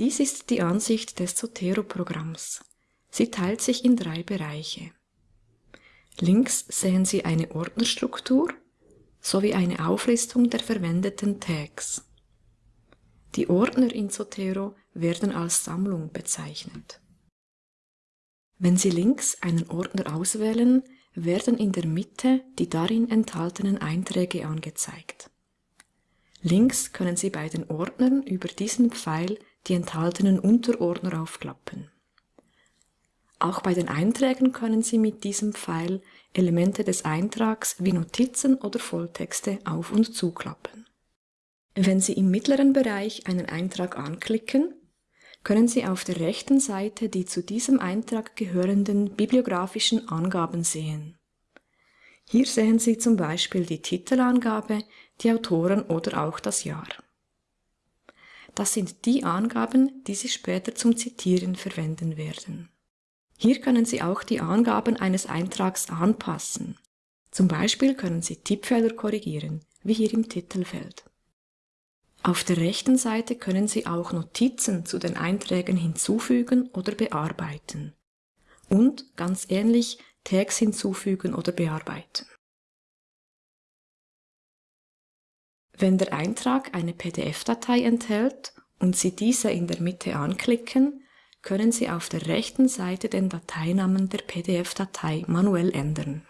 Dies ist die Ansicht des Zotero-Programms. Sie teilt sich in drei Bereiche. Links sehen Sie eine Ordnerstruktur sowie eine Auflistung der verwendeten Tags. Die Ordner in Zotero werden als Sammlung bezeichnet. Wenn Sie links einen Ordner auswählen, werden in der Mitte die darin enthaltenen Einträge angezeigt. Links können Sie bei den Ordnern über diesen Pfeil die enthaltenen Unterordner aufklappen. Auch bei den Einträgen können Sie mit diesem Pfeil Elemente des Eintrags wie Notizen oder Volltexte auf- und zuklappen. Wenn Sie im mittleren Bereich einen Eintrag anklicken, können Sie auf der rechten Seite die zu diesem Eintrag gehörenden bibliografischen Angaben sehen. Hier sehen Sie zum Beispiel die Titelangabe, die Autoren oder auch das Jahr. Das sind die Angaben, die Sie später zum Zitieren verwenden werden. Hier können Sie auch die Angaben eines Eintrags anpassen. Zum Beispiel können Sie Tippfehler korrigieren, wie hier im Titelfeld. Auf der rechten Seite können Sie auch Notizen zu den Einträgen hinzufügen oder bearbeiten. Und, ganz ähnlich, Tags hinzufügen oder bearbeiten. Wenn der Eintrag eine PDF-Datei enthält und Sie diese in der Mitte anklicken, können Sie auf der rechten Seite den Dateinamen der PDF-Datei manuell ändern.